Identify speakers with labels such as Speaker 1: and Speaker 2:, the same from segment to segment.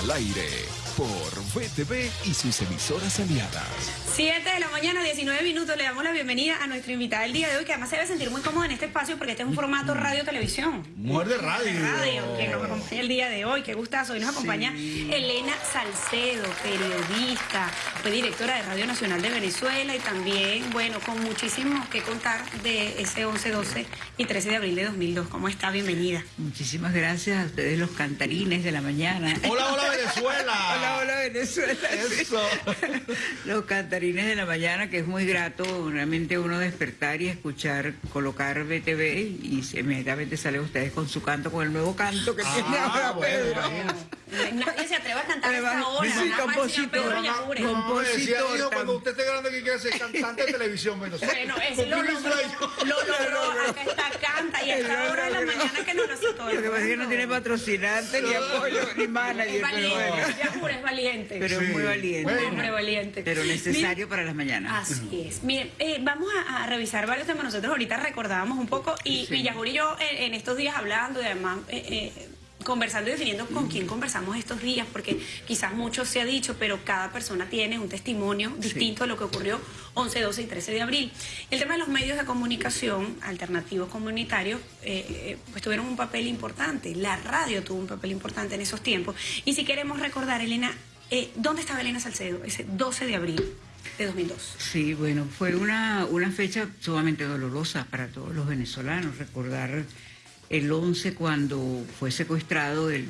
Speaker 1: al aire por VTV y sus emisoras aliadas.
Speaker 2: 7 de la mañana, 19 minutos. Le damos la bienvenida a nuestra invitada del día de hoy, que además se debe sentir muy cómoda en este espacio porque este es un formato radio-televisión.
Speaker 3: Mujer de radio.
Speaker 2: Radio, que nos acompaña el día de hoy. Qué gustazo. Hoy nos acompaña Elena Salcedo, periodista, fue directora de Radio Nacional de Venezuela y también, bueno, con muchísimo que contar de ese 11, 12 y 13 de abril de 2002. ¿Cómo está? Bienvenida.
Speaker 4: Muchísimas gracias a ustedes, los cantarines de la mañana.
Speaker 3: Hola, hola Venezuela.
Speaker 4: Hola, hola Venezuela.
Speaker 3: Eso.
Speaker 4: Los cantarines de la mañana, que es muy grato realmente uno despertar y escuchar, colocar BTV y inmediatamente salen ustedes con su canto, con el nuevo canto que tiene
Speaker 3: Ah,
Speaker 4: ahora
Speaker 3: bueno,
Speaker 4: Pedro.
Speaker 2: Nadie se atreve a cantar esta
Speaker 4: Además,
Speaker 2: hora.
Speaker 4: sí, compositor, Compositor
Speaker 3: cuando usted esté grande que quiere ser cantante de televisión. Bueno,
Speaker 2: Bueno, ese lo logró, lo logró, acá está, canta y a esta hora de la mañana que no lo todo el
Speaker 4: Lo que pasa es que no tiene patrocinante, ni apoyo, ni
Speaker 2: Es
Speaker 4: manager, pero
Speaker 2: valiente, es valiente.
Speaker 4: Pero es muy valiente.
Speaker 3: bueno.
Speaker 2: Hombre valiente.
Speaker 4: Pero necesario para las mañanas.
Speaker 2: Así es. Miren, eh, vamos a, a revisar varios temas. Nosotros ahorita recordábamos un poco y,
Speaker 4: Sí.
Speaker 2: y yo en, en estos días hablando y además eh, eh, conversando y definiendo con quién conversamos estos días, porque quizás mucho se ha dicho, pero cada persona tiene un testimonio distinto de lo que ocurrió 11, 12 y 13 de abril. El tema de los medios de comunicación alternativos comunitarios eh, eh, pues tuvieron un papel importante. La radio tuvo un papel importante en esos tiempos. Y si queremos recordar, Elena, eh, ¿dónde estaba Elena Salcedo ese 12 de abril de 2002?
Speaker 4: Sí, bueno, fue una, una fecha sumamente dolorosa para todos los venezolanos. Recordar el 11 cuando fue secuestrado el,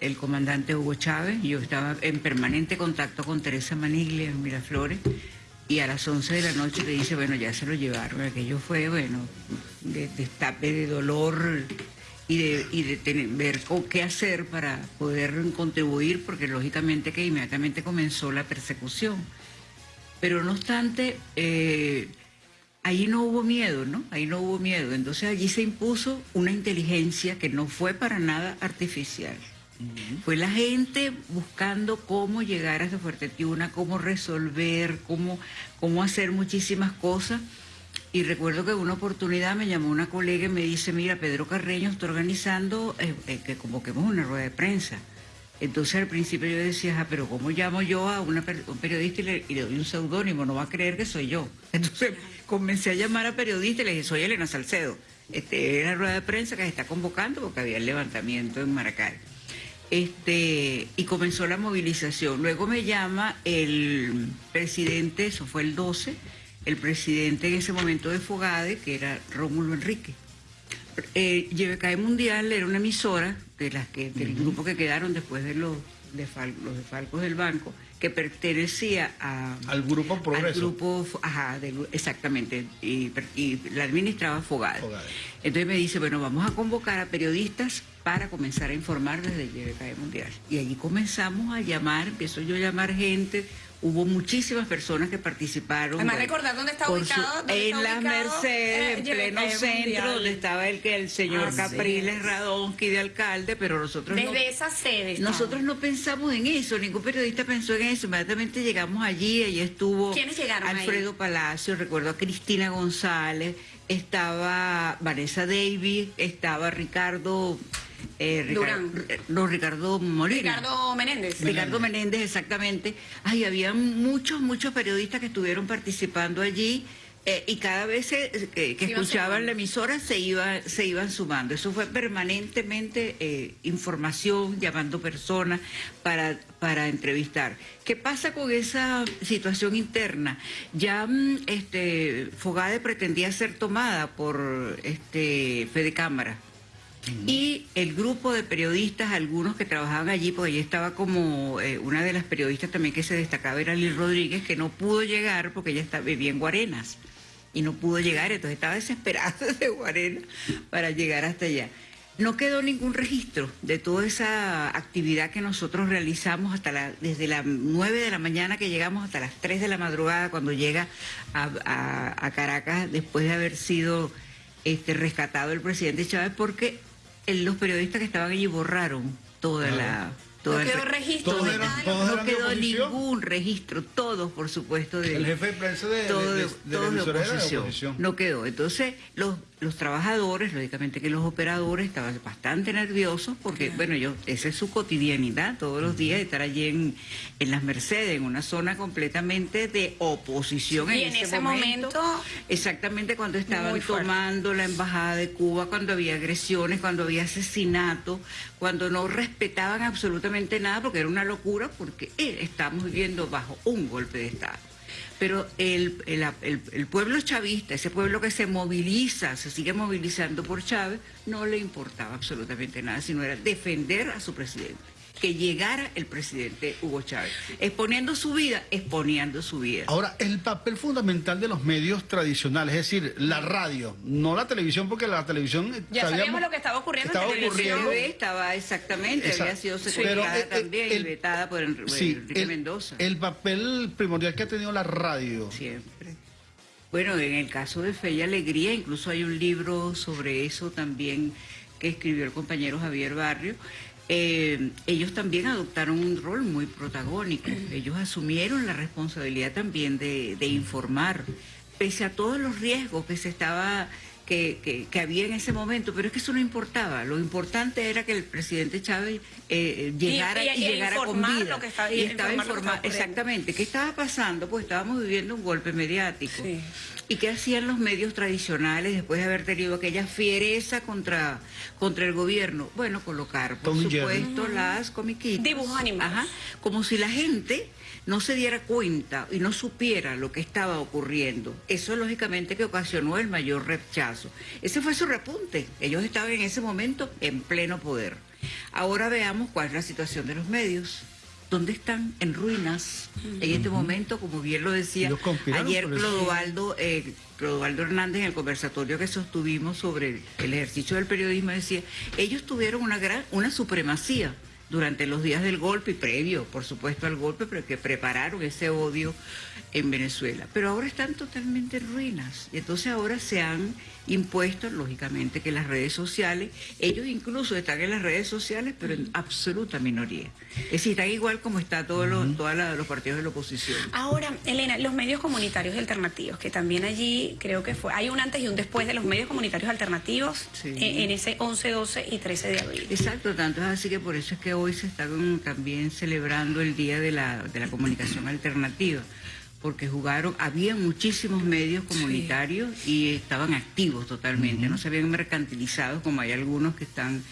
Speaker 4: el comandante Hugo Chávez. Yo estaba en permanente contacto con Teresa Maniglia en Miraflores. Y a las 11 de la noche le dice, bueno, ya se lo llevaron. Aquello fue, bueno, de destape, de dolor y de, y de tener- ver qué hacer para poder contribuir, porque lógicamente que inmediatamente comenzó la persecución. Pero no obstante, eh, ahí no hubo miedo, ¿no? Ahí no hubo miedo. Entonces allí se impuso una inteligencia que no fue para nada artificial. Fue la gente buscando cómo llegar hasta Fuerte Tiuna, cómo resolver, cómo, cómo hacer muchísimas cosas. Y recuerdo que en una oportunidad me llamó una colega y me dice, mira, Pedro Carreño está organizando eh, eh, que convoquemos una rueda de prensa. Entonces al principio yo decía, "Ah, pero ¿cómo llamo yo a un periodista y le, y le doy un seudónimo? No va a creer que soy yo. Entonces comencé a llamar a periodistas y le dije, soy Elena Salcedo. Este, era la rueda de prensa que se está convocando porque había el levantamiento en Maracay. Este, y comenzó la movilización. Luego me llama el presidente, eso fue el 12, el presidente en ese momento de Fogade, que era Rómulo Enrique. Eh, YBKE Mundial era una emisora de las que, del grupo que quedaron después de los, de Fal- los defalcos del banco, que pertenecía a,
Speaker 3: Al Grupo Progreso.
Speaker 4: al grupo, ajá, exactamente, y, la administraba. Fogade. Entonces me dice, bueno, vamos a convocar a periodistas para comenzar a informar desde el YBKE Mundial. Y allí comenzamos a llamar, empiezo yo a llamar gente, hubo muchísimas personas que participaron.
Speaker 2: Además,
Speaker 4: bueno,
Speaker 2: recordar dónde está ubicado, dónde
Speaker 4: en las Mercedes,
Speaker 2: eh,
Speaker 4: en pleno centro,
Speaker 2: Mundial.
Speaker 4: donde estaba el que el señor
Speaker 2: Así
Speaker 4: Capriles
Speaker 2: es.
Speaker 4: Radonsky de alcalde, pero nosotros no-
Speaker 2: Desde esa sede.
Speaker 4: nosotros no pensamos en eso, ningún periodista pensó en eso. Inmediatamente llegamos allí, allí estuvo
Speaker 2: ¿Quiénes llegaron ahí?
Speaker 4: Alfredo Palacio, recuerdo a Cristina González, estaba Vanessa Davis, estaba Ricardo eh, Ricar-
Speaker 2: Durán.
Speaker 4: eh, no, Ricardo Molina.
Speaker 2: Ricardo Menéndez.
Speaker 4: Ricardo Menéndez, exactamente. Ay, había muchos, muchos periodistas que estuvieron participando allí eh, y cada vez se- que, que
Speaker 2: Se iban
Speaker 4: escuchaban la emisora se, iba, se iban sumando. Eso fue permanentemente eh, información, llamando personas para, para entrevistar. ¿Qué pasa con esa situación interna? Ya mm, este, Fogade pretendía ser tomada por este, Fede Cámara. Y el grupo de periodistas, algunos que trabajaban allí, porque allí estaba como eh, una de las periodistas también que se destacaba, era Lil Rodríguez, que no pudo llegar porque ella estaba, vivía en Guarenas y no pudo llegar, entonces estaba desesperada de Guarenas para llegar hasta allá. No quedó ningún registro de toda esa actividad que nosotros realizamos hasta la, desde las 9 de la mañana que llegamos hasta las 3 de la madrugada cuando llega a, a- Caracas después de haber sido este, rescatado el presidente Chávez porque los periodistas que estaban allí borraron toda la... Toda
Speaker 2: No
Speaker 4: el
Speaker 2: quedó
Speaker 4: re-
Speaker 2: registro
Speaker 3: Todos
Speaker 2: de
Speaker 3: eran-
Speaker 2: nada.
Speaker 3: todos
Speaker 4: no
Speaker 3: eran
Speaker 4: quedó ningún registro, todos por supuesto de
Speaker 3: El jefe de prensa de, de- de- de
Speaker 4: todos
Speaker 3: la
Speaker 4: de
Speaker 3: emisora era de
Speaker 4: oposición.
Speaker 3: oposición.
Speaker 4: No quedó. Entonces, los, los trabajadores, lógicamente que los operadores estaban bastante nerviosos porque, bueno, yo, esa es su cotidianidad, todos los días estar allí en, en las Mercedes, en una zona completamente de oposición
Speaker 2: Y
Speaker 4: en,
Speaker 2: en
Speaker 4: ese,
Speaker 2: ese momento,
Speaker 4: Exactamente cuando estaban tomando la embajada de Cuba, cuando había agresiones, cuando había asesinatos, cuando no respetaban absolutamente nada, porque era una locura, porque eh, estamos viviendo bajo un golpe de Estado. Pero el, el, el- pueblo chavista, ese pueblo que se moviliza, se sigue movilizando por Chávez, no le importaba absolutamente nada, sino era defender a su presidente. Que llegara el presidente Hugo Chávez, exponiendo su vida, exponiendo su vida.
Speaker 3: Ahora, el papel fundamental de los medios tradicionales, es decir, la radio, no la televisión, porque la televisión...
Speaker 2: Ya sabíamos lo que estaba ocurriendo en
Speaker 3: estaba
Speaker 2: televisión.
Speaker 3: ocurriendo.
Speaker 4: TV estaba exactamente,
Speaker 3: Esa-
Speaker 4: había sido
Speaker 3: Pero, eh,
Speaker 4: también
Speaker 3: el-
Speaker 4: y vetada por Enri-
Speaker 3: Sí,
Speaker 4: Enrique
Speaker 3: el,
Speaker 4: Mendoza.
Speaker 3: el papel primordial que ha tenido la radio.
Speaker 4: Siempre. Bueno, en el caso de Fe y Alegría, incluso hay un libro sobre eso también que escribió el compañero Javier Barrio. Eh, ellos también adoptaron un rol muy protagónico. Ellos asumieron la responsabilidad también de, de informar, pese a todos los riesgos que se estaba que, que- que había en ese momento, pero es que eso no importaba. Lo importante era que el presidente Chávez eh, llegara
Speaker 2: y-
Speaker 4: y,
Speaker 2: y
Speaker 4: llegara con vida.
Speaker 2: lo que estaba-
Speaker 4: y
Speaker 2: y
Speaker 4: estaba
Speaker 2: ocurriendo.
Speaker 4: exactamente. ¿Qué estaba pasando? Pues estábamos viviendo un golpe mediático.
Speaker 2: Sí.
Speaker 4: ¿Y qué hacían los medios tradicionales después de haber tenido aquella fiereza contra, contra el gobierno? Bueno, colocar, por
Speaker 3: Tom y Jerry.
Speaker 4: supuesto, las comiquitas.
Speaker 2: Dibujos animados.
Speaker 4: Ajá. Como si la gente no se diera cuenta y no supiera lo que estaba ocurriendo. Eso lógicamente que ocasionó el mayor rechazo. Ese fue su repunte. Ellos estaban en ese momento en pleno poder. Ahora veamos cuál es la situación de los medios. ¿Dónde están? En ruinas. En este momento, como bien lo decía ayer. Clodovaldo, eh, Clodovaldo Hernández en el conversatorio que sostuvimos sobre el ejercicio del periodismo decía, ellos tuvieron una gran, una supremacía durante los días del golpe y previo, por supuesto, al golpe, pero que prepararon ese odio en Venezuela. Pero ahora están totalmente en ruinas. Y entonces ahora se han impuesto, lógicamente, que las redes sociales, ellos incluso están en las redes sociales, pero en absoluta minoría. Es decir, están igual como está todos los, todos la- los partidos de la oposición.
Speaker 2: Ahora, Elena, los medios comunitarios alternativos, que también allí creo que fue, hay un antes y un después de los medios comunitarios alternativos
Speaker 4: Sí.
Speaker 2: eh, en ese 11, 12 y 13 de abril.
Speaker 4: Exacto, tanto es así que por eso es que hoy se está también celebrando el Día de la, de la Comunicación Alternativa, porque jugaron, había muchísimos medios comunitarios y estaban activos totalmente, no se habían mercantilizado como hay algunos que están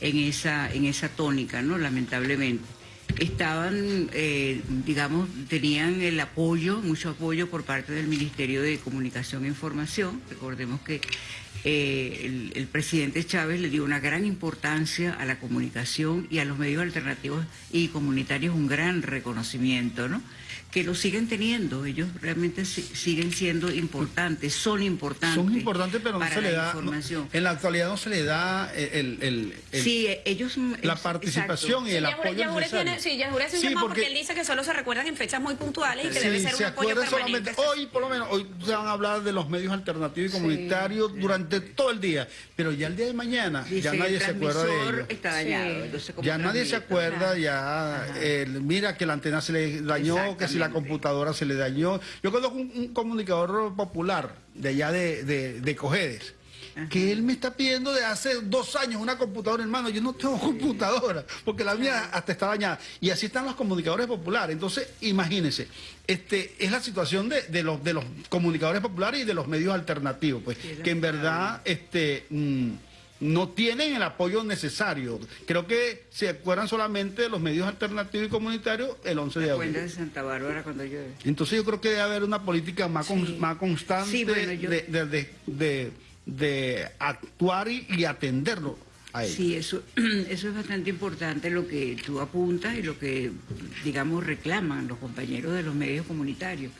Speaker 4: en esa, en esa tónica, ¿no? Lamentablemente. Estaban, eh, digamos, tenían el apoyo, mucho apoyo por parte del Ministerio de Comunicación e Información. Recordemos que eh, el, el presidente Chávez le dio una gran importancia a la comunicación y a los medios alternativos y comunitarios un gran reconocimiento, ¿no? Que lo siguen teniendo, ellos realmente si- siguen siendo importantes, son importantes.
Speaker 3: Son importantes, pero no se le da... no-
Speaker 4: información.
Speaker 3: en la actualidad no se le da el... el- el-
Speaker 4: sí, eh, ellos...
Speaker 3: la
Speaker 4: es-
Speaker 3: participación y el
Speaker 2: Yajure-
Speaker 3: apoyo
Speaker 2: Yajure
Speaker 3: necesario.
Speaker 2: tiene, sí, Yajure hace un
Speaker 3: Sí,
Speaker 2: porque...
Speaker 3: porque-
Speaker 2: él dice que solo se recuerdan en fechas muy puntuales y que
Speaker 3: Sí,
Speaker 2: debe ser
Speaker 3: se
Speaker 2: un apoyo permanente.
Speaker 3: solamente, hoy por lo menos, hoy se van a hablar de los medios alternativos y comunitarios durante todo el día, pero ya el día de mañana
Speaker 4: Dice
Speaker 3: ya nadie se acuerda de
Speaker 4: transmisor
Speaker 3: ello.
Speaker 4: está dañado,
Speaker 2: Sí.
Speaker 4: entonces, ¿cómo
Speaker 3: Ya nadie se acuerda, ya el- mira que la antena se le dañó, que si la
Speaker 4: Exactamente.
Speaker 3: computadora se le dañó. Yo conozco un, un comunicador popular de allá de, de, de Cojedes, que él me está pidiendo de hace dos años una computadora, hermano. Yo no tengo computadora, porque la mía hasta está dañada. Y así están los comunicadores populares. Entonces, imagínense, este, es la situación de, de los, de los comunicadores populares y de los medios alternativos, pues, que en verdad, este. mm, no tienen el apoyo necesario. Creo que se acuerdan solamente de los medios alternativos y comunitarios el 11 de
Speaker 4: Cuenta de
Speaker 3: abril.
Speaker 4: Santa Bárbara cuando llueve.
Speaker 3: Entonces yo creo que debe haber una política más, con- más constante
Speaker 4: Sí, bueno, yo-
Speaker 3: de, de- de- actuar y, y atenderlo.
Speaker 4: Sí, eso, eso es bastante importante lo que tú apuntas y lo que, digamos, reclaman los compañeros de los medios comunitarios,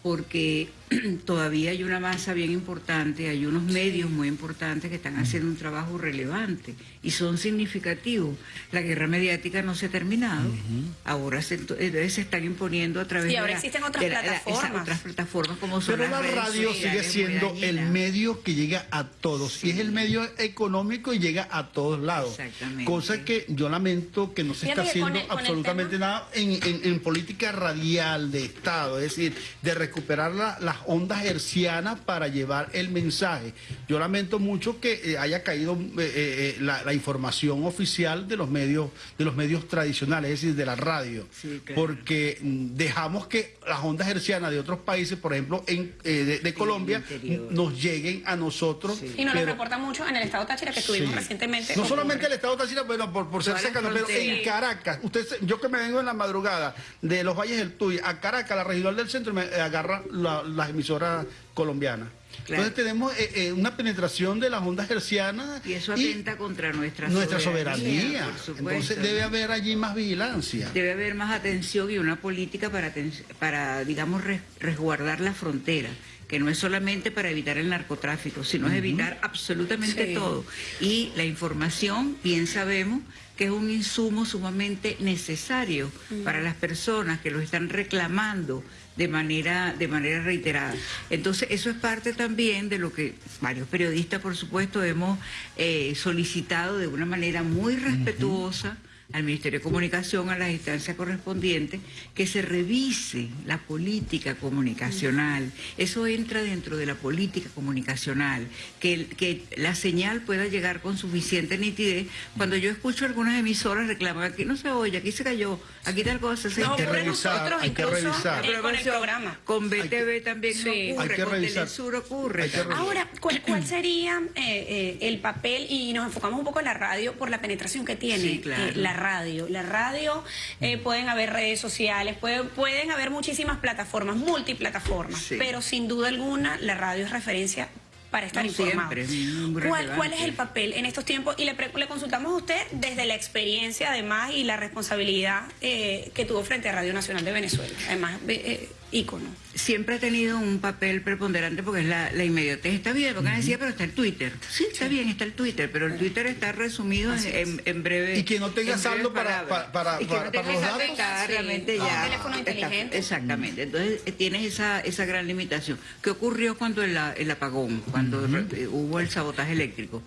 Speaker 4: porque todavía hay una masa bien importante, hay unos medios muy importantes que están haciendo un trabajo relevante y son significativos. La guerra mediática no se ha terminado, ahora se, entonces se están imponiendo a través
Speaker 2: Y
Speaker 4: de
Speaker 2: ahora
Speaker 4: la-
Speaker 2: existen otras
Speaker 4: de la- la-
Speaker 2: plataformas.
Speaker 4: esas otras plataformas como son
Speaker 3: Pero
Speaker 4: las
Speaker 3: la
Speaker 4: redes
Speaker 3: radio sigue siendo el medio que llega a todos. Y es el medio económico y llega a todos lados.
Speaker 4: Exactamente.
Speaker 3: Cosa que yo lamento que no se
Speaker 2: Fíjate
Speaker 3: está haciendo
Speaker 2: el- con el
Speaker 3: absolutamente nada en, en- en política radial de Estado. Es decir, de recuperar la- las ondas hercianas para llevar el mensaje. Yo lamento mucho que eh, haya caído eh, eh, la, la información oficial de los medios de los medios tradicionales, es decir, de la radio,
Speaker 4: Sí, claro.
Speaker 3: porque mm, dejamos que las ondas hercianas de otros países, por ejemplo, en, eh, de, de Colombia, nos lleguen a nosotros.
Speaker 4: Sí.
Speaker 2: Y nos lo
Speaker 3: pero-
Speaker 2: reporta mucho en el estado Táchira que estuvimos
Speaker 3: Sí.
Speaker 2: recientemente.
Speaker 3: No
Speaker 2: ocurre.
Speaker 3: solamente el Estado Táchira, bueno, por, por ser cercano, pero en Caracas, usted, yo que me vengo en la madrugada de los Valles del Tuy a Caracas, la regional del centro, me agarra la- las emisoras colombianas.
Speaker 4: Claro.
Speaker 3: Entonces tenemos eh, eh, una penetración de las ondas hercianas
Speaker 4: Y eso atenta contra nuestra,
Speaker 3: nuestra soberanía. Entonces debe haber allí más vigilancia.
Speaker 4: Debe haber más atención y una política para, para digamos, res- resguardar la frontera, que no es solamente para evitar el narcotráfico, sino es evitar absolutamente
Speaker 2: Sí.
Speaker 4: todo. Y la información, bien sabemos, que es un insumo sumamente necesario para las personas que lo están reclamando de manera, de manera reiterada. Entonces, eso es parte también de lo que varios periodistas, por supuesto, hemos eh, solicitado de una manera muy respetuosa al Ministerio de Comunicación, a las instancias correspondientes, que se revise la política comunicacional. Eso entra dentro de la política comunicacional, que, que la señal pueda llegar con suficiente nitidez. Cuando yo escucho algunas emisoras reclamar, aquí no se oye, aquí se cayó, aquí tal cosa, se
Speaker 2: Nos
Speaker 3: Hay que
Speaker 2: ocurre a
Speaker 3: revisar,
Speaker 2: nosotros
Speaker 3: hay que revisar.
Speaker 2: con el programa.
Speaker 4: Con BTV también
Speaker 2: Sí.
Speaker 4: no
Speaker 3: Hay
Speaker 4: ocurre,
Speaker 3: que
Speaker 4: con
Speaker 3: revisar.
Speaker 4: Telesur ocurre.
Speaker 3: Hay que revisar.
Speaker 2: Ahora, ¿cuál, cuál sería eh, eh, el papel? Y nos enfocamos un poco en la radio por la penetración que tiene
Speaker 4: Sí, claro.
Speaker 2: eh, la radio. La radio, eh, pueden haber redes sociales, puede- pueden haber muchísimas plataformas, multiplataformas,
Speaker 4: Sí.
Speaker 2: pero sin duda alguna la radio es referencia para estar
Speaker 4: No,
Speaker 2: informado. ¿Cuál, cuál es el papel en estos tiempos? Y le, pre- le consultamos a usted desde la experiencia, además, y la responsabilidad eh, que tuvo frente a Radio Nacional de Venezuela. Además, eh, ícono.
Speaker 4: siempre ha tenido un papel preponderante porque es la, la inmediatez. Está bien, porque decía, pero está el Twitter. Sí, está bien, está el Twitter, pero el Twitter está resumido en, en, en breve.
Speaker 3: Y que no tenga saldo para- para- para-
Speaker 4: Y que no
Speaker 3: para-
Speaker 4: tenga
Speaker 3: para los datos.
Speaker 4: está
Speaker 2: Sí.
Speaker 4: realmente ya.
Speaker 2: teléfono
Speaker 4: está-
Speaker 2: inteligente.
Speaker 4: exactamente. Entonces eh, tienes esa, esa gran limitación. ¿Qué ocurrió cuando el, el apagón, cuando hubo el sabotaje eléctrico?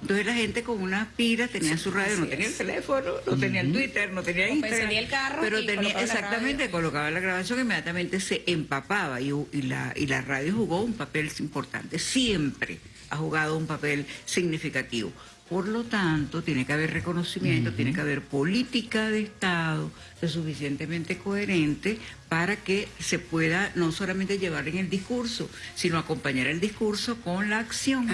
Speaker 4: Entonces la gente con una pila tenía su radio, no tenía
Speaker 2: es.
Speaker 4: el teléfono, no tenía el Twitter, no tenía
Speaker 2: O
Speaker 4: Instagram.
Speaker 2: el carro
Speaker 4: pero
Speaker 2: y
Speaker 4: tenía
Speaker 2: colocaba
Speaker 4: exactamente, colocaba la grabación, inmediatamente se empapaba y, y la, y la radio jugó un papel importante, siempre ha jugado un papel significativo. Por lo tanto, tiene que haber reconocimiento, tiene que haber política de Estado lo suficientemente coherente para que se pueda no solamente llevar en el discurso, sino acompañar el discurso con la acción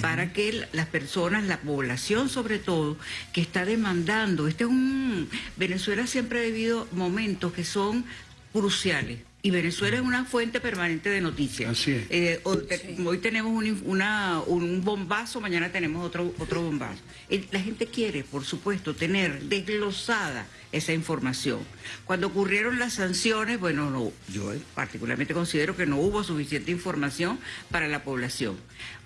Speaker 4: para que las personas, la población sobre todo, que está demandando, este es un Venezuela siempre ha vivido momentos que son cruciales. Y Venezuela es una fuente permanente de noticias.
Speaker 3: Así es.
Speaker 4: Eh, hoy, te- hoy tenemos un, una- un bombazo, mañana tenemos otro, otro bombazo. Eh, La gente quiere, por supuesto, tener desglosada esa información. Cuando ocurrieron las sanciones, bueno, no, yo particularmente considero que no hubo suficiente información para la población.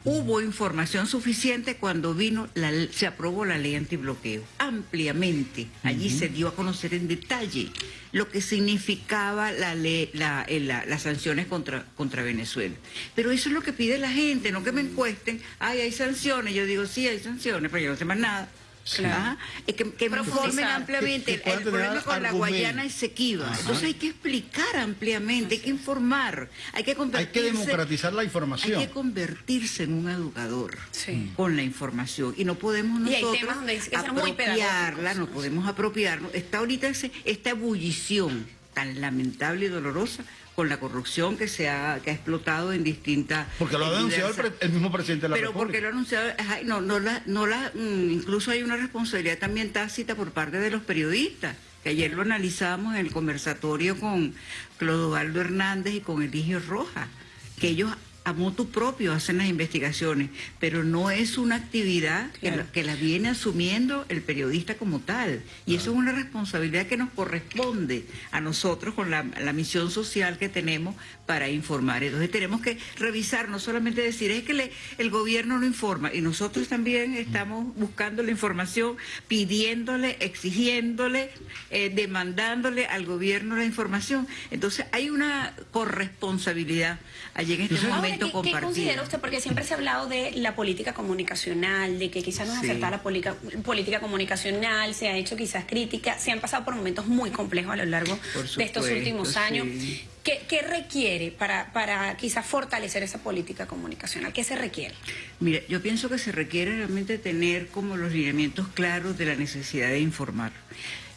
Speaker 4: Hubo información suficiente cuando vino, la, se aprobó la ley antibloqueo, ampliamente. Allí se dio a conocer en detalle lo que significaba la ley, la, eh, la- las sanciones contra, contra Venezuela. Pero eso es lo que pide la gente, no que me encuesten, ay, hay sanciones. Yo digo, sí, hay sanciones, pero yo no sé más nada.
Speaker 2: Claro.
Speaker 4: Que, informen ampliamente.
Speaker 3: Que- que
Speaker 4: el, problema con la. Guayana es sequiva.
Speaker 3: Ajá.
Speaker 4: Entonces hay que explicar ampliamente, hay que informar, hay que
Speaker 3: Hay
Speaker 4: convertirse.
Speaker 3: que democratizar la
Speaker 4: Hay
Speaker 3: información.
Speaker 4: que convertirse en un educador
Speaker 2: Sí.
Speaker 4: con la información y no podemos
Speaker 2: Y hay
Speaker 4: nosotros
Speaker 2: temas donde hay
Speaker 4: apropiarla, no podemos apropiarnos. Está ahorita ese- esta ebullición tan lamentable y dolorosa con la corrupción que se ha, que ha explotado en distintas...
Speaker 3: Porque lo ha
Speaker 4: en
Speaker 3: denunciado el, el mismo presidente de la
Speaker 4: pero
Speaker 3: República.
Speaker 4: porque lo ha anunciado, ajá, no, no la, no la, mm, incluso hay una responsabilidad también tácita por parte de los periodistas, que ayer lo analizábamos en el conversatorio con Clodovaldo Hernández y con Eligio Rojas, que ellos a motu propio hacen las investigaciones, pero no es una actividad que, la, que la viene asumiendo el periodista como tal. Y eso es una responsabilidad que nos corresponde a nosotros con la, la misión social que tenemos para informar. Entonces tenemos que revisar, no solamente decir, es que le- el gobierno no informa, y nosotros también estamos buscando la información, pidiéndole, exigiéndole, eh, demandándole al gobierno la información. Entonces hay una corresponsabilidad allí en este
Speaker 2: Ahora,
Speaker 4: momento
Speaker 2: ¿qué, considera usted? Porque siempre se ha hablado de la política comunicacional, de que quizás no es
Speaker 4: Sí.
Speaker 2: acertada la política comunicacional, se ha hecho quizás crítica, se han pasado por momentos muy complejos a lo largo de estos últimos años.
Speaker 4: sí.
Speaker 2: ¿Qué, qué requiere para, para quizás fortalecer esa política comunicacional? ¿Qué se requiere?
Speaker 4: Mira, yo pienso que se requiere realmente tener como los lineamientos claros de la necesidad de informar.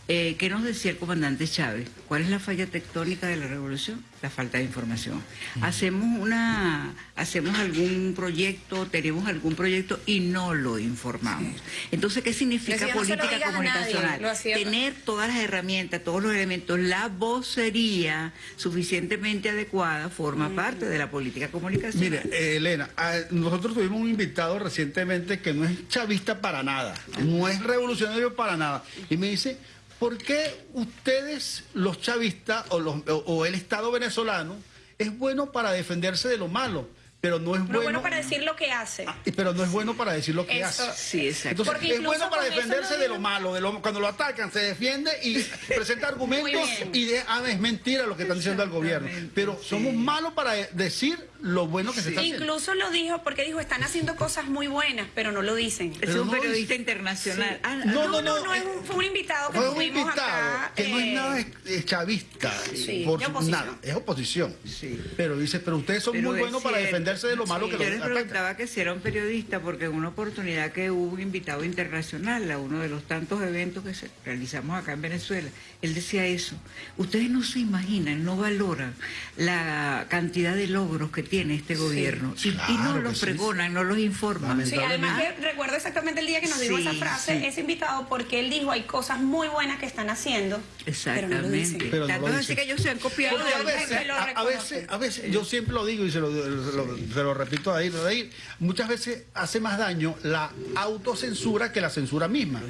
Speaker 4: Eh, ¿Qué nos decía el comandante Chávez? ¿Cuál es la falla tectónica de la revolución? La falta de información. Hacemos una, hacemos algún proyecto, tenemos algún proyecto y no lo informamos. Entonces, ¿qué significa
Speaker 2: Decía,
Speaker 4: política
Speaker 2: nadie,
Speaker 4: comunicacional? Tener todas las herramientas, todos los elementos, la vocería suficientemente adecuada forma
Speaker 2: Mm.
Speaker 4: parte de la política comunicacional.
Speaker 3: Mire, eh, Elena, ah, nosotros tuvimos un invitado recientemente que no es chavista para nada, no es revolucionario para nada. Y me dice, ¿por qué ustedes, los chavistas o, los- o- el Estado venezolano, es bueno para defenderse de lo malo, pero no es
Speaker 2: Pero
Speaker 3: bueno,
Speaker 2: bueno para decir lo que hace.
Speaker 3: y- pero no es bueno para decir lo que
Speaker 2: Eso-
Speaker 3: hace?
Speaker 4: Sí, exacto.
Speaker 3: Entonces,
Speaker 2: Porque
Speaker 3: es bueno para defenderse de lo malo, de lo, cuando lo atacan, se defiende y presenta argumentos y de, ah, es mentira lo que están diciendo al gobierno. Pero
Speaker 4: sí.
Speaker 3: somos malos para decir lo bueno que se está haciendo.
Speaker 2: Incluso lo dijo porque dijo, están haciendo cosas muy buenas, pero no lo dicen.
Speaker 4: Es un
Speaker 3: no
Speaker 4: periodista internacional. Ah,
Speaker 3: No,
Speaker 2: No, no,
Speaker 3: no,
Speaker 2: no,
Speaker 3: eh,
Speaker 2: es un- fue un invitado que
Speaker 3: Fue un
Speaker 2: tuvimos
Speaker 3: invitado
Speaker 2: acá.
Speaker 3: que no es
Speaker 2: eh,
Speaker 3: nada chavista,
Speaker 2: Sí,
Speaker 3: por nada, es oposición.
Speaker 4: Sí.
Speaker 3: Pero dice, pero ustedes son
Speaker 4: Pero
Speaker 3: muy buenos para
Speaker 4: cierto.
Speaker 3: Defenderse de lo malo
Speaker 2: Sí.
Speaker 3: que
Speaker 4: Yo les preguntaba que si era un periodista, porque en una oportunidad que hubo un invitado internacional a uno de los tantos eventos que se realizamos acá en Venezuela, él decía eso. Ustedes no se imaginan, no valoran la cantidad de logros que tiene este gobierno. Y, y no los
Speaker 3: sí.
Speaker 4: pregonan, no los informan.
Speaker 2: Sí, además que recuerdo exactamente el día que nos dijo esa frase,
Speaker 4: sí.
Speaker 2: ese invitado, porque él dijo, hay cosas muy buenas que están haciendo, pero no lo dicen.
Speaker 4: Exactamente.
Speaker 3: Pero no lo
Speaker 4: es así
Speaker 3: dicen.
Speaker 4: que ellos se han copiado
Speaker 3: Porque a
Speaker 4: de
Speaker 3: veces, a, veces, a veces, yo siempre lo digo y se lo, se lo- se lo repito ahí, ahí, muchas veces hace más daño la autocensura que la censura misma.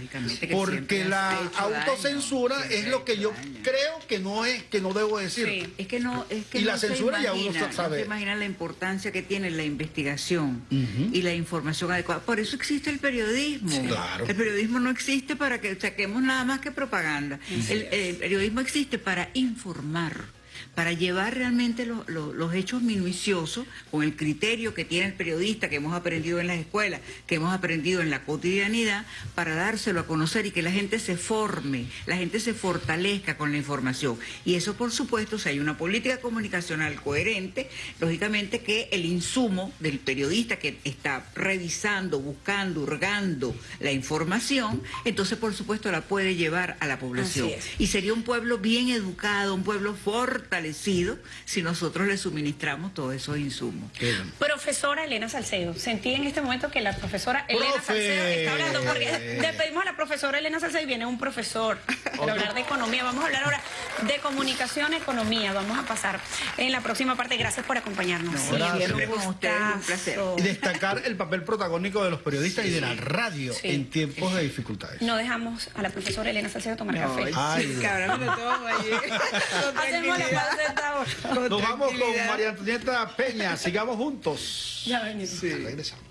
Speaker 3: Porque la
Speaker 4: daño,
Speaker 3: autocensura es lo que yo
Speaker 4: daño.
Speaker 3: creo que no es, que no debo decir.
Speaker 2: Sí.
Speaker 4: Es que no, es que
Speaker 3: Y la
Speaker 4: se
Speaker 3: censura ya uno sabe.
Speaker 4: No se imagina la importancia que tiene la investigación y la información adecuada. Por eso existe el periodismo.
Speaker 3: Sí, claro.
Speaker 4: El periodismo no existe para que saquemos nada más que propaganda. El, el periodismo existe para informar para llevar realmente lo- lo- los hechos minuciosos con el criterio que tiene el periodista que hemos aprendido en las escuelas, que hemos aprendido en la cotidianidad, para dárselo a conocer y que la gente se forme, la gente se fortalezca con la información. Y eso, por supuesto, si hay una política comunicacional coherente, lógicamente que el insumo del periodista que está revisando, buscando, hurgando la información, entonces, por supuesto, la puede llevar a la población. Y sería un pueblo bien educado, un pueblo fortalecido, si nosotros le suministramos todos esos insumos.
Speaker 2: Profesora Elena Salcedo, sentí en este momento que la profesora Elena
Speaker 3: Profe.
Speaker 2: Salcedo está hablando, porque despedimos a la profesora Elena Salcedo y viene un profesor para hablar de economía. Vamos a hablar ahora de comunicación, economía. Vamos a pasar en la próxima parte. Gracias por acompañarnos.
Speaker 4: No,
Speaker 3: Gracias.
Speaker 4: siempre con ustedes, un placer.
Speaker 3: Y destacar el papel protagónico de los periodistas y de la radio
Speaker 2: Sí.
Speaker 3: en tiempos de dificultades.
Speaker 2: No dejamos a la profesora Elena Salcedo tomar
Speaker 4: No,
Speaker 2: café.
Speaker 3: Ay,
Speaker 4: sí, ahora me lo tomo
Speaker 3: Nos vamos con. María Antonieta Peña. Sigamos juntos.
Speaker 2: Ya venimos.
Speaker 3: Regresamos.